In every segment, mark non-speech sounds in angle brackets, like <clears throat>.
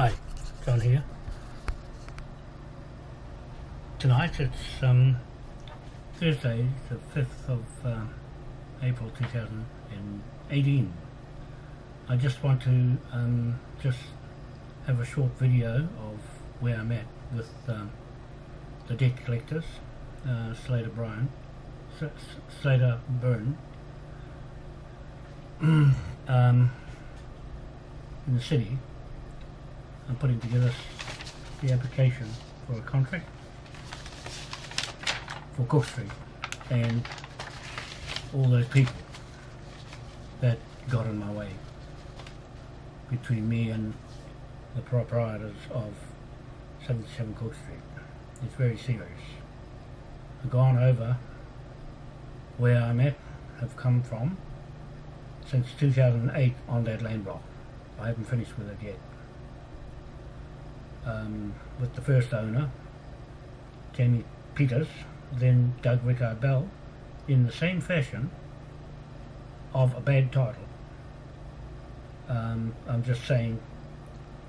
Hi, John here. Tonight it's um, Thursday, the 5th of uh, April 2018. I just want to um, just have a short video of where I'm at with um, the debt collectors, uh, Slater Bryan, Slater Byrne, <clears throat> um, in the city I'm putting together the application for a contract for Cook Street and all those people that got in my way between me and the proprietors of 77 Cook Street. It's very serious. I've gone over where I'm at, have come from since 2008 on that land block. I haven't finished with it yet um, with the first owner, Jamie Peters, then Doug Rickard Bell, in the same fashion of a bad title. Um, I'm just saying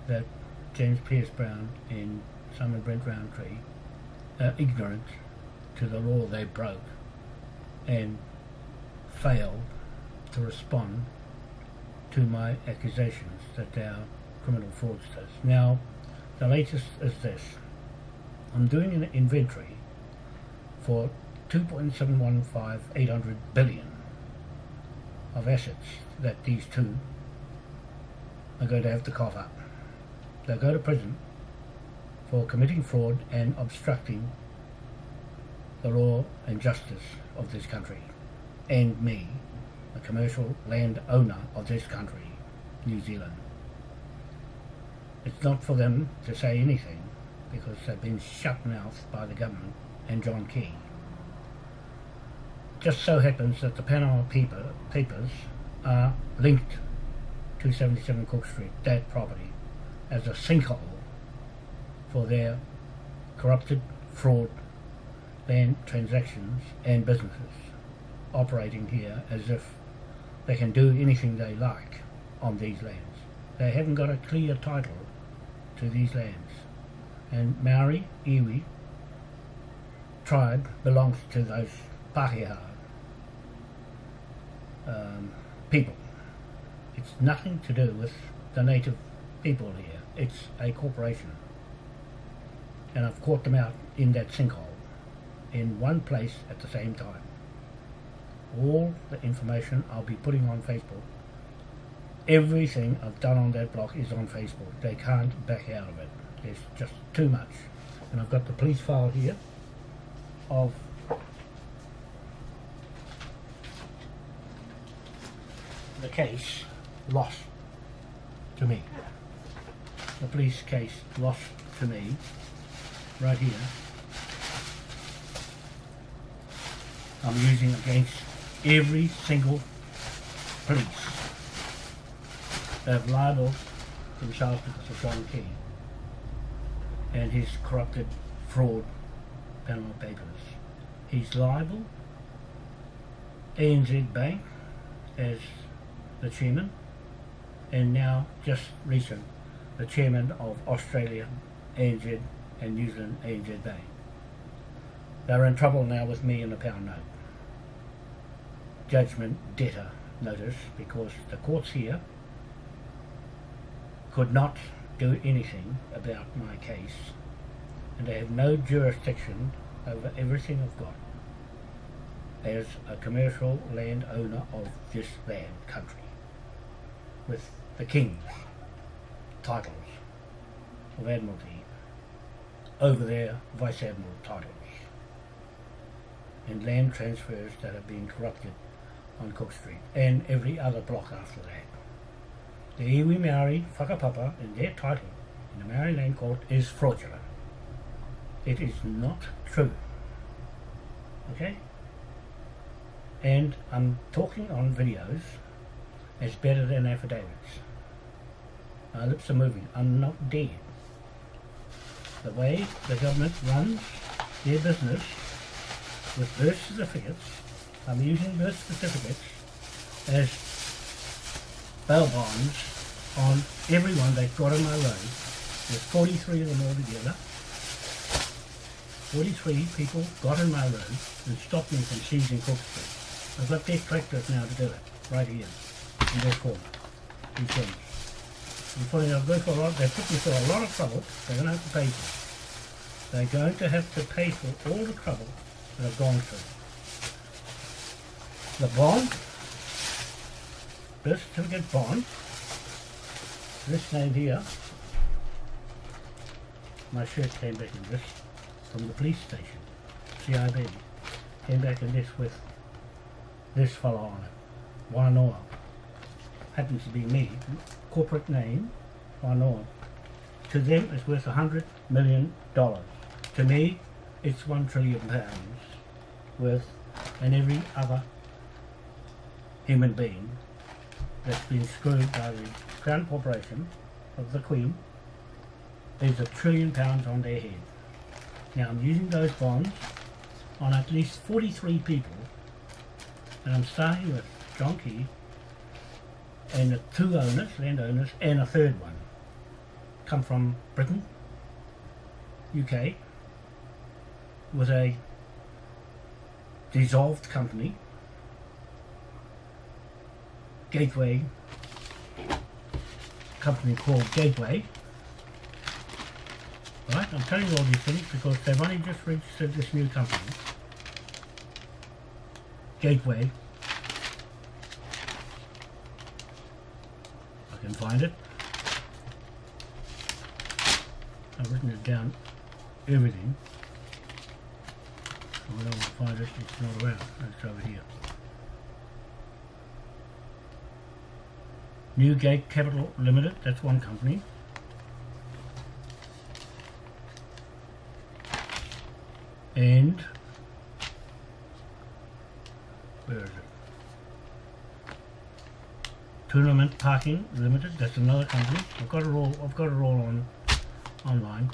that James Pierce Brown and Simon Brent Roundtree are ignorant to the law they broke and failed to respond to my accusations that they are criminal fraudsters. Now, the latest is this. I'm doing an inventory for 2.715 billion of assets that these two are going to have to cough up. They'll go to prison for committing fraud and obstructing the law and justice of this country and me, a commercial land owner of this country, New Zealand. It's not for them to say anything because they've been shut-mouthed by the government and John Key. Just so happens that the Panama paper, papers are linked to 77 Cook Street, that property, as a sinkhole for their corrupted fraud land transactions and businesses operating here as if they can do anything they like on these lands. They haven't got a clear title to these lands. And Maori, Iwi tribe belongs to those Pākehā um, people. It's nothing to do with the native people here. It's a corporation. And I've caught them out in that sinkhole in one place at the same time. All the information I'll be putting on Facebook everything I've done on that block is on Facebook. They can't back out of it. There's just too much. And I've got the police file here of the case lost to me. The police case lost to me right here. I'm using against every single police Uh, liable themselves because of John Key and his corrupted fraud Panama Papers. He's liable ANZ Bank as the chairman and now just recent the chairman of Australia ANZ and New Zealand ANZ Bank. They're in trouble now with me and the pound note. Judgment debtor notice because the courts here could not do anything about my case and they have no jurisdiction over everything I've got as a commercial land owner of this land country with the king's titles of Admiralty over their Vice Admiral titles and land transfers that have been corrupted on Cook Street and every other block after that. The iwi Maori whakapapa in their title in the Maori Land Court is fraudulent. It is not true. Okay? And I'm talking on videos as better than affidavits. My lips are moving. I'm not dead. The way the government runs their business with birth certificates, I'm using birth certificates as bail bonds on everyone they've got in my road There's 43 of them all together. 43 people got in my road and stopped me from seizing Cook Street. I've got their tractors now to do it, right here, in this corner, these things. I'm putting I've for a lot, they put me through a lot of trouble, they're going to have to pay for it. They're going to have to pay for all the trouble that I've gone through. The bond, birth certificate bond, this name here, my shirt came back in this from the police station, CIB, came back in this with this fellow on it, Wanoa. Happens to be me, corporate name, Wanoa. To them it's worth a hundred million dollars. To me, it's one trillion pounds worth and every other human being that's been screwed by the Crown Corporation of the Queen is a trillion pounds on their head. Now I'm using those bonds on at least 43 people and I'm starting with John Key and the two owners, landowners and a third one. Come from Britain, UK with a dissolved company Gateway. Company called Gateway. Right I'm telling you all these things because they've only just registered this new company. Gateway. I can find it. I've written it down. Everything. So I don't want to find it it's not around. It's over here Newgate Capital Limited, that's one company. And where is it? Tournament Parking Limited, that's another company. I've got it all I've got it all on online.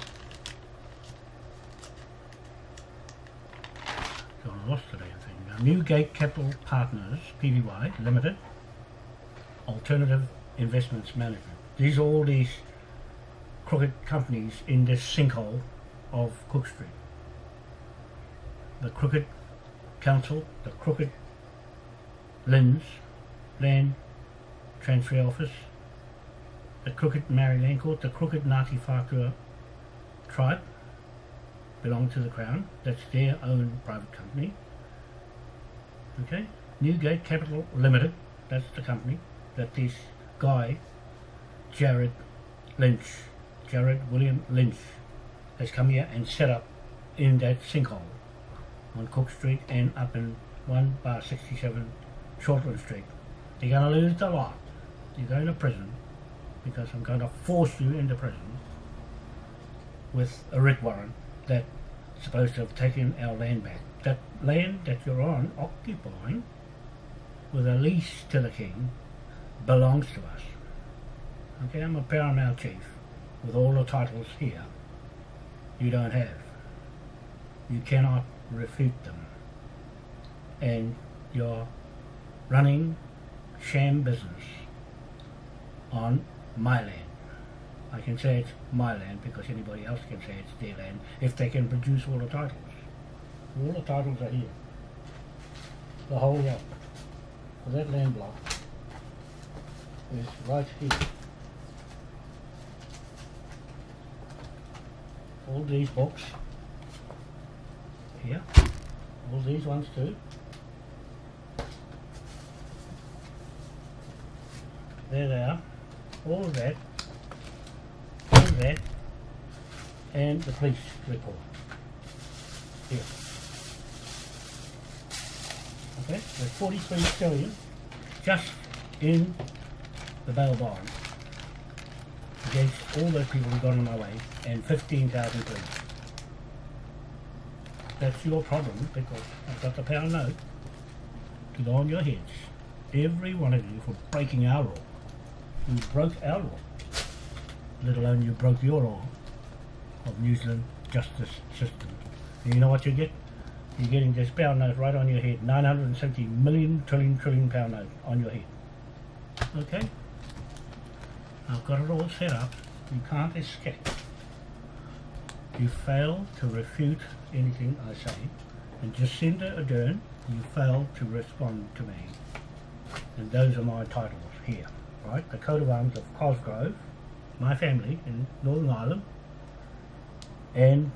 So I lost today I think. Now, Newgate Capital Partners Pty Limited alternative investments management. These are all these crooked companies in this sinkhole of Cook Street. The Crooked Council, the Crooked LINZ, Land Transfer Office, the Crooked Maori Land Court, the Crooked Ngāti Whātua tribe belong to the Crown. That's their own private company. Okay, Newgate Capital Limited, that's the company that this guy, Jared Lynch, Jared William Lynch, has come here and set up in that sinkhole on Cook Street and up in 1 bar 67 Shortland Street. You're going to lose the lot. You're going to prison because I'm going to force you into prison with a writ warrant that's supposed to have taken our land back. That land that you're on, occupying, with a lease to the king, belongs to us. Okay, I'm a paramount chief with all the titles here. You don't have. You cannot refute them. And you're running sham business on my land. I can say it's my land because anybody else can say it's their land if they can produce all the titles. All the titles are here. The whole lot. For that land block is right here. All these books here, all these ones too. There they are, all of that, all of that, and the police report here. Okay, there's 43 stellium just in the bail bond against all those people who got in my way and 15,000 police. That's your problem because I've got the pound note to go on your heads. Every one of you for breaking our law. You broke our law. Let alone you broke your law of New Zealand justice system. And you know what you get? You're getting this pound note right on your head. 970 million trillion trillion pound note on your head. Okay? I've got it all set up. You can't escape. you fail to refute anything I say, and Jacinda Ardern, you fail to respond to me. And those are my titles here, right? The coat of arms of Cosgrove, my family in Northern Ireland, and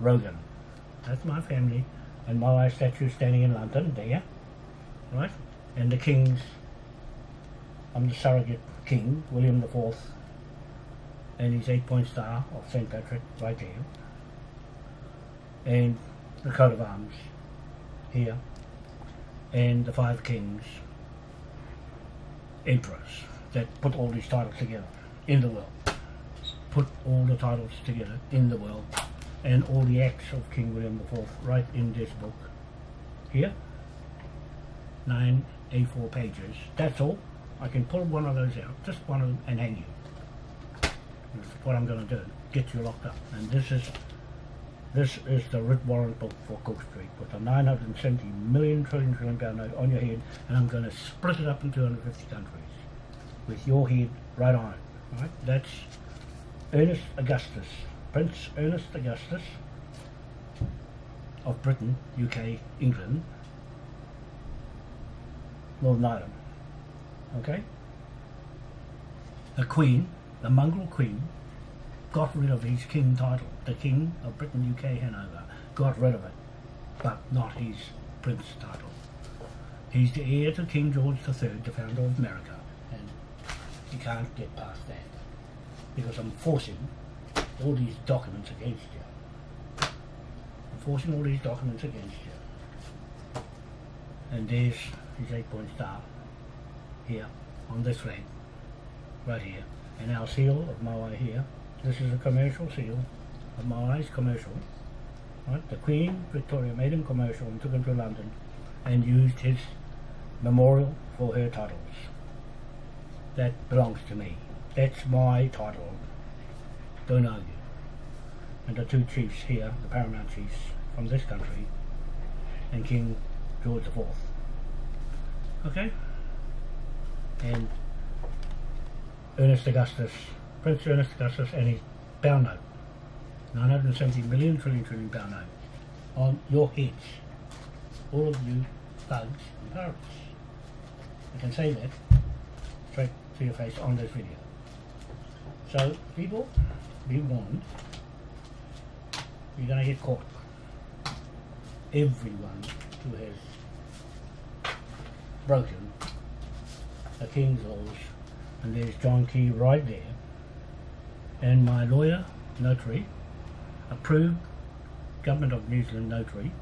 Rogan. That's my family, and my statue standing in London there, right? And the kings, I'm the surrogate king, William the Fourth, and his eight-point star of St. Patrick right there and the coat of arms here and the five kings emperors that put all these titles together in the world. Put all the titles together in the world and all the acts of King William IV right in this book here. Nine A4 pages. That's all I can pull one of those out just one of them and hang you that's what I'm going to do get you locked up and this is this is the writ warrant book for Cook Street with a 970 million trillion trillion pound note on your head and I'm going to split it up in 250 countries with your head right on it. Right? That's Ernest Augustus, Prince Ernest Augustus of Britain, UK, England, Northern Ireland. Okay? The Queen, the mongrel Queen, got rid of his king title. The King of Britain, UK, Hanover got rid of it, but not his prince title. He's the heir to King George III, the founder of America, and you can't get past that because I'm forcing all these documents against you. I'm forcing all these documents against you. And there's his eight-point star here on this flag, right here, and our seal of Moai here this is a commercial seal, a Maoris commercial. Right? The Queen Victoria made him commercial and took him to London and used his memorial for her titles. That belongs to me. That's my title. Don't argue. And the two chiefs here, the paramount chiefs from this country, and King George IV. Okay? And Ernest Augustus Prince Ernest Augustus and his pound note, 970 million trillion trillion pound note, on your heads, all of you thugs and pirates. I can say that straight to your face on this video. So people, be warned, you're going to get caught. Everyone who has broken the King's laws, and there's John Key right there, and my lawyer, notary, approved Government of New Zealand notary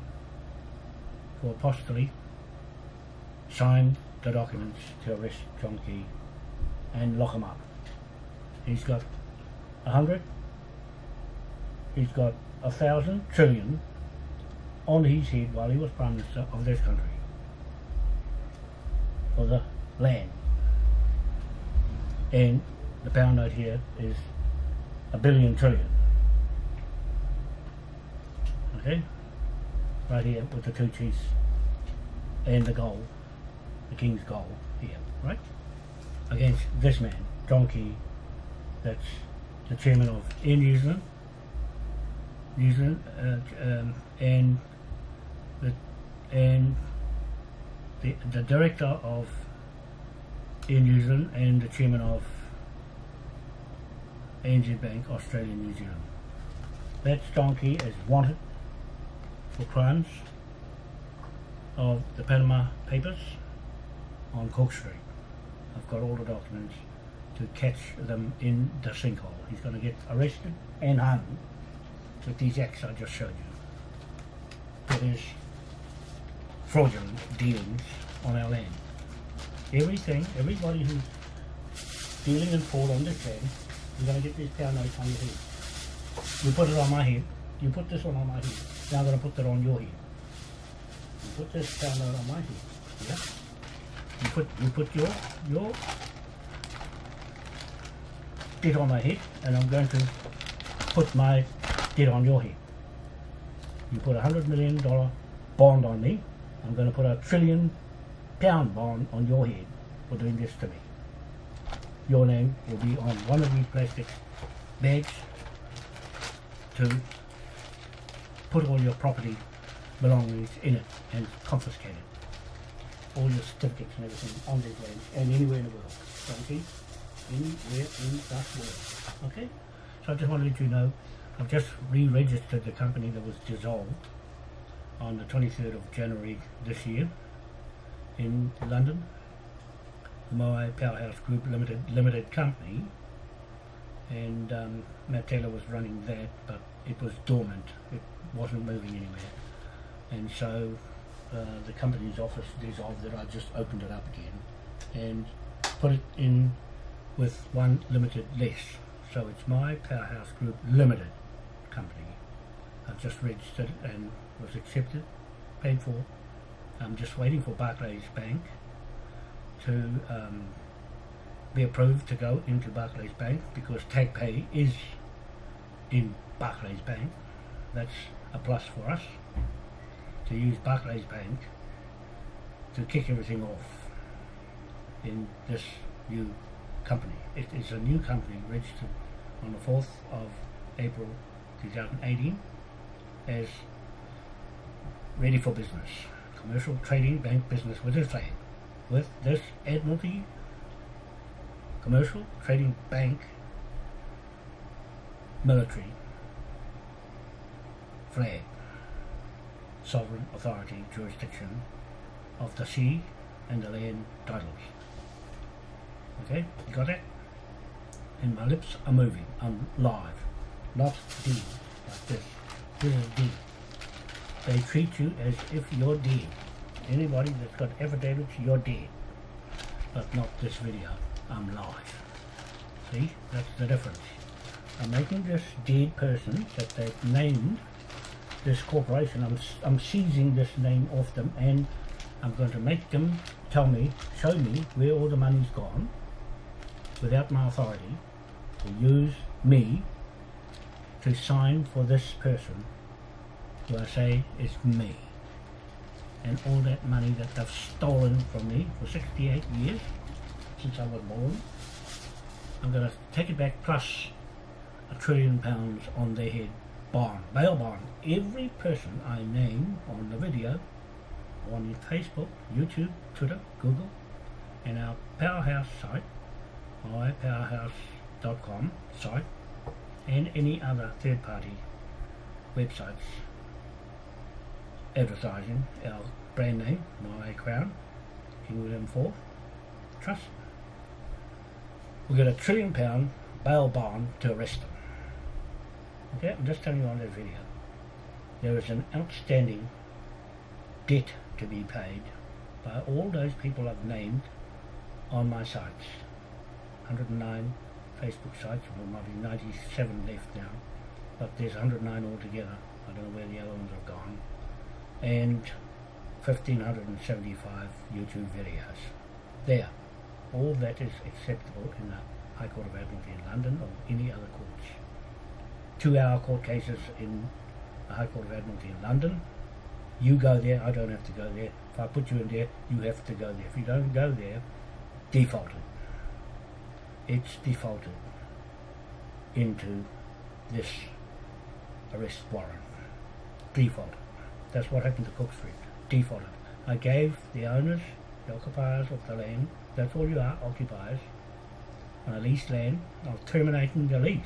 for apostolate, signed the documents to arrest John Key and lock him up. He's got a hundred, he's got a thousand trillion on his head while he was Prime Minister of this country for the land. And the pound note here is a billion trillion. Okay? Right here with the two chiefs and the goal, the king's goal here, right? Against this man, Donkey, that's the chairman of Air New Zealand, New Zealand, uh, um, and the and the the director of New Zealand and the chairman of ANZ Bank, Australia, New Zealand. That donkey is wanted for crimes of the Panama Papers on Cook Street. I've got all the documents to catch them in the sinkhole. He's going to get arrested and hung with these acts I just showed you. For his fraudulent dealings on our land. Everything, everybody who's dealing in fraud on this land you're going to get this pound note on your head. You put it on my head. You put this one on my head. Now I'm going to put that on your head. You put this pound note on my head. Yeah? You put you put your your debt on my head and I'm going to put my debt on your head. You put a hundred million dollar bond on me, I'm going to put a trillion pound bond on your head for doing this to me your name will be on one of these plastic bags to put all your property belongings in it and confiscate it. All your certificates and everything on these lands and anywhere in the world. Okay? Anywhere in the world. Okay? So I just want to let you know, I've just re-registered the company that was dissolved on the 23rd of January this year in London. The Moai Powerhouse Group Limited Limited Company and um, Matt Taylor was running that but it was dormant. It wasn't moving anywhere. And so uh, the company's office dissolved it. I just opened it up again and put it in with one limited less. So it's my Powerhouse Group Limited company. I've just registered and was accepted, paid for. I'm just waiting for Barclays Bank to um, be approved to go into Barclays Bank because TagPay is in Barclays Bank. That's a plus for us to use Barclays Bank to kick everything off in this new company. It is a new company registered on the 4th of April 2018 as ready for business. Commercial trading bank business with this flag. With this Admiralty Commercial Trading Bank Military flag sovereign authority jurisdiction of the sea and the land titles. Okay, you got that? And my lips are moving. I'm live. Not D, like this. This is D. They treat you as if you're dead. Anybody that's got affidavits, you're dead. But not this video. I'm live. See? That's the difference. I'm making this dead person that they've named this corporation, I'm, I'm seizing this name off them and I'm going to make them tell me, show me where all the money's gone without my authority to use me to sign for this person say is me. And all that money that they've stolen from me for 68 years since I was born, I'm going to take it back plus a trillion pounds on their head bond, bail bond. Every person I name on the video on Facebook, YouTube, Twitter, Google, and our Powerhouse site, mypowerhouse.com site, and any other third-party websites advertising our brand name, My Crown, King William IV Trust. We've got a trillion pound bail bond to arrest them. Okay, I'm just telling you on this video. There is an outstanding debt to be paid by all those people I've named on my sites. 109 Facebook sites, there might be 97 left now, but there's 109 altogether. I don't know where the other ones have gone. And 1575 YouTube videos. There. All that is acceptable in the High Court of Admiralty in London or any other courts two-hour court cases in the High Court of Admiralty in London. You go there, I don't have to go there. If I put you in there, you have to go there. If you don't go there, defaulted. It's defaulted into this arrest warrant. Defaulted. That's what happened to Cook Street. Defaulted. I gave the owners, the occupiers of the land, that's all you are, occupiers, on a leased land, I was terminating the lease.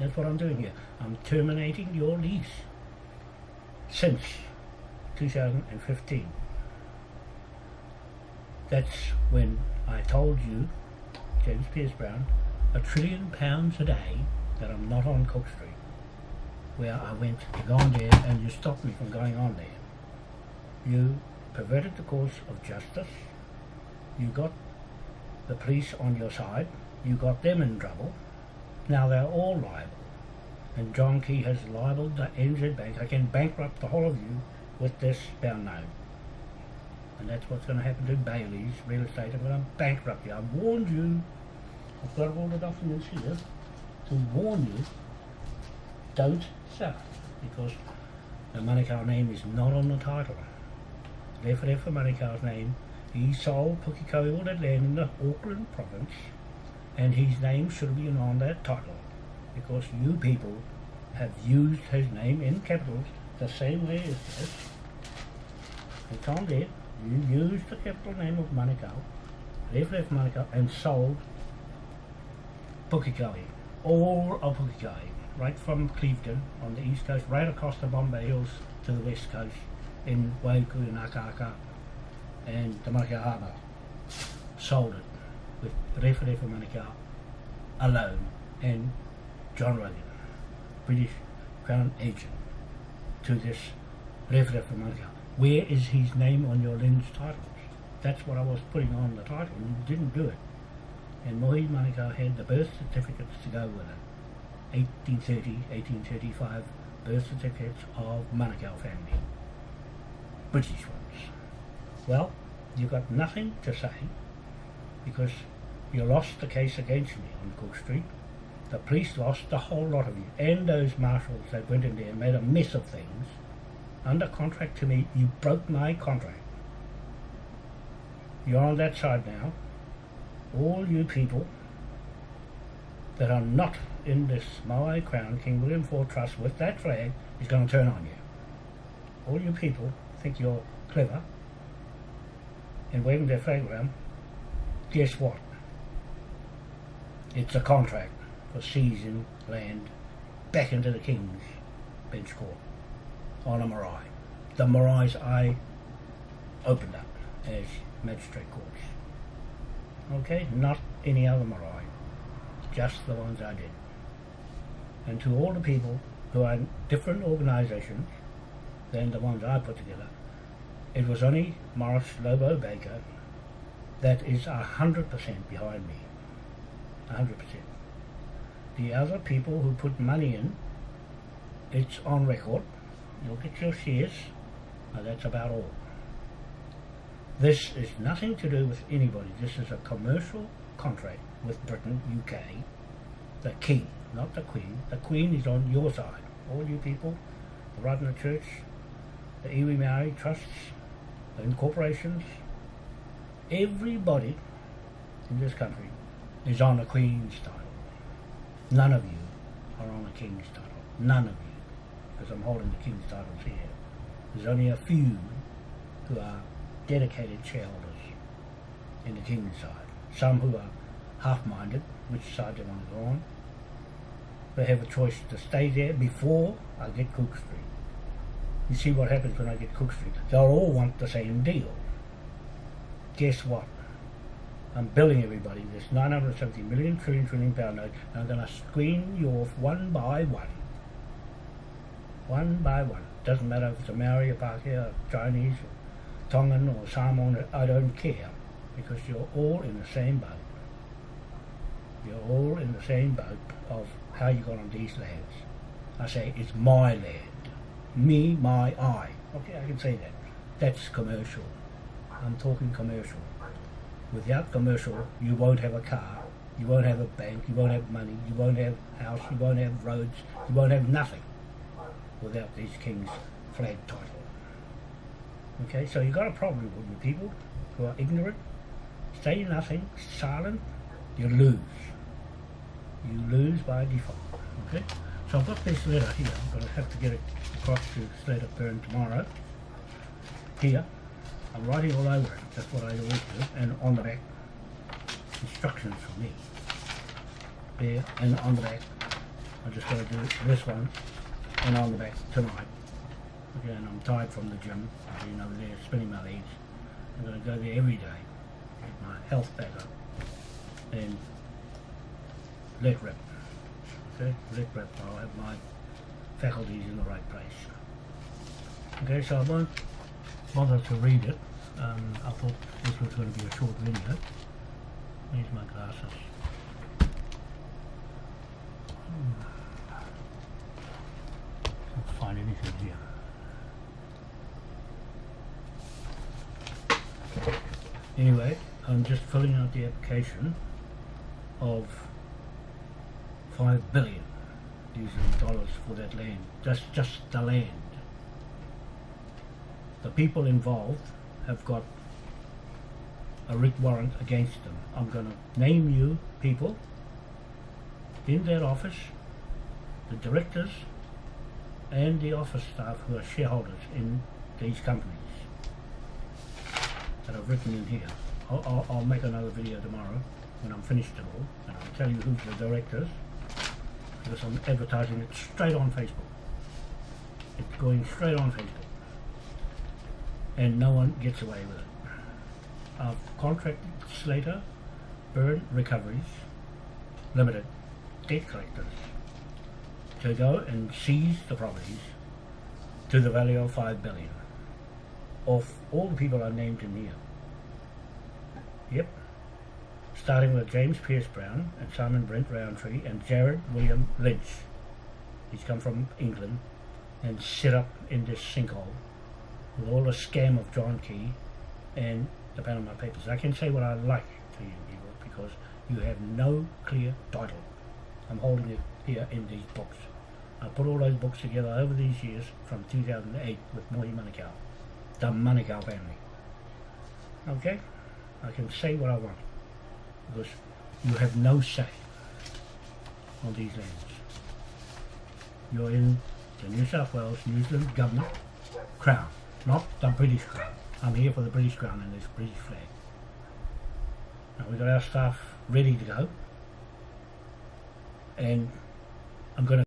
That's what I'm doing here. I'm terminating your lease since 2015. That's when I told you, James Pierce Brown, a trillion pounds a day that I'm not on Cook Street, where I went to go on there and you stopped me from going on there. You perverted the course of justice. You got the police on your side. You got them in trouble. Now they're all liable. And John Key has libeled the NZ Bank. I can bankrupt the whole of you with this bound note. And that's what's going to happen to Bayleys real estate. I'm going to bankrupt you. I've warned you. I've got all the documents here to warn you. Don't sell because the Manukau name is not on the title. Therefore, therefore Manukau's name. He sold Pukekohe that land in the Auckland province and his name should be on that title because you people have used his name in capitals the same way as this. And Tom did. You used the capital name of Manukau, left left Manukau, and sold Pukekohe, all of Pukekohe, right from Clevedon on the east coast, right across the Bombay Hills to the west coast, in Waiuku and Akaka and the. Sold it with Refa Refa Manukau alone and John Rogan, British Crown agent, to this Refa Refa Manukau. Where is his name on your lens titles? That's what I was putting on the title, and you didn't do it. And Mohi Manukau had the birth certificates to go with it. 1830, 1835 birth certificates of Manukau family. British ones. Well, you got nothing to say because you lost the case against me on Cook Street. The police lost the whole lot of you and those marshals that went in there and made a mess of things. Under contract to me, you broke my contract. You're on that side now. All you people that are not in this Maui Crown King William IV Trust with that flag is going to turn on you. All you people think you're clever and waving their flag around. Guess what? It's a contract for seizing land back into the King's Bench Court on a marae. The maraes I opened up as magistrate courts. Okay, not any other marae, just the ones I did. And to all the people who are in different organisations than the ones I put together, it was only Morris Lobo Baker that is a hundred percent behind me. A hundred percent. The other people who put money in, it's on record. Look at your shares. Now that's about all. This is nothing to do with anybody. This is a commercial contract with Britain, UK. The king, not the queen. The queen is on your side. All you people, the Ratana Church, the Iwi Maori trusts, the corporations, everybody in this country is on a Queen's title. None of you are on a King's title. None of you. Because I'm holding the King's titles here. There's only a few who are dedicated shareholders in the King's side. Some who are half-minded, which side they want to go on. They have a choice to stay there before I get Cook Street. You see what happens when I get Cook Street. They'll all want the same deal. Guess what? I'm billing everybody this 970 million trillion trillion pound note and I'm going to screen you off one by one. One by one. Doesn't matter if it's a Maori, a Pākehā, Chinese, Tongan or Samoan, I don't care. Because you're all in the same boat. The same boat of how you got on these lands. I say it's my land me, my, I. Okay, I can say that. That's commercial. I'm talking commercial. Without commercial, you won't have a car, you won't have a bank, you won't have money, you won't have house, you won't have roads, you won't have nothing without these kings' flag title. Okay, so you've got a problem with the people who are ignorant, say nothing, silent, you lose. You lose by default. Okay? So I've got this letter here, I'm going to have to get it across to Slater-Byrne tomorrow. Here, I'm writing all over it, that's what I always do, and on the back, instructions for me. There, and on the back, I just got to do this one, and on the back tonight. Okay, and I'm tired from the gym, I've been over there spinning my legs. I'm going to go there every day, get my health back up, and let rip. Okay, let rip. I'll have my faculties in the right place. Okay, so I won't bother to read it. Um, I thought this was going to be a short video. Here's my glasses? Hmm. Can't find anything here. Anyway, I'm just filling out the application of five billion Zealand dollars for that land. That's just the land. The people involved have got a writ warrant against them. I'm going to name you people in that office, the directors and the office staff who are shareholders in these companies that I've written in here. I'll, I'll, I'll make another video tomorrow when I'm finished it all and I'll tell you who's the directors because I'm advertising it straight on Facebook. It's going straight on Facebook and no one gets away with it. I've contracted Slater, Byrne Recoveries Limited, debt collectors, to go and seize the properties to the value of five billion of all the people I named in here. Yep. Starting with James Pierce Brown and Simon Brent Roundtree and Jared William Lynch. He's come from England and set up in this sinkhole with all the scam of John Key and the Panama Papers. I can say what I like to you people because you have no clear title. I'm holding it here in these books. I put all those books together over these years from 2008 with Mohi Manukau, the Manukau family. Okay? I can say what I want because you have no say on these lands. You're in the New South Wales, New Zealand government crown, not the British crown. I'm here for the British crown and this British flag. Now we've got our staff ready to go and I'm going to